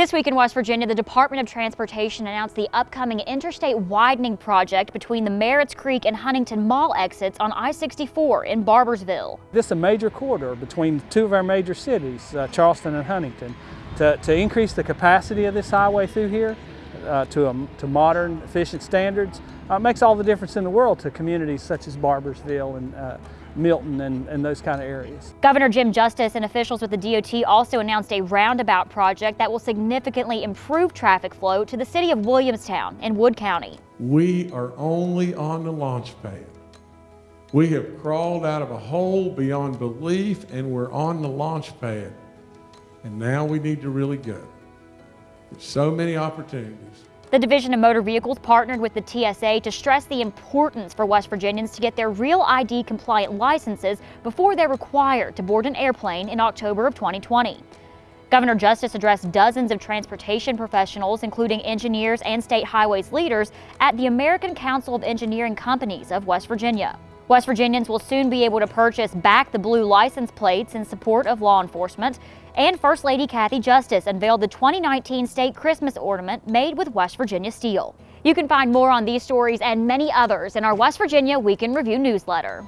This week in West Virginia, the Department of Transportation announced the upcoming interstate widening project between the Merritts Creek and Huntington Mall exits on I-64 in Barboursville. This is a major corridor between two of our major cities, uh, Charleston and Huntington. To, to, increase the capacity of this highway through here uh, to, a, to modern, efficient standards uh, makes all the difference in the world to communities such as Barboursville and uh, Milton and, and, those kind of areas. Governor Jim Justice and officials with the DOT also announced a roundabout project that will significantly improve traffic flow to the city of Williamstown in Wood County. We are only on the launch pad. We have crawled out of a hole beyond belief and we're on the launch pad. And now we need to really go. So many opportunities. The Division of Motor Vehicles partnered with the TSA to stress the importance for West Virginians to get their real ID compliant licenses before they're required to board an airplane in October of 2020. Governor Justice addressed dozens of transportation professionals, including engineers and state highways leaders, at the American Council of Engineering Companies of West Virginia. West Virginians will soon be able to purchase back the blue license plates in support of law enforcement. And First Lady Kathy Justice unveiled the 2019 state Christmas ornament made with West Virginia steel. You can find more on these stories and many others in our West Virginia Week in Review newsletter.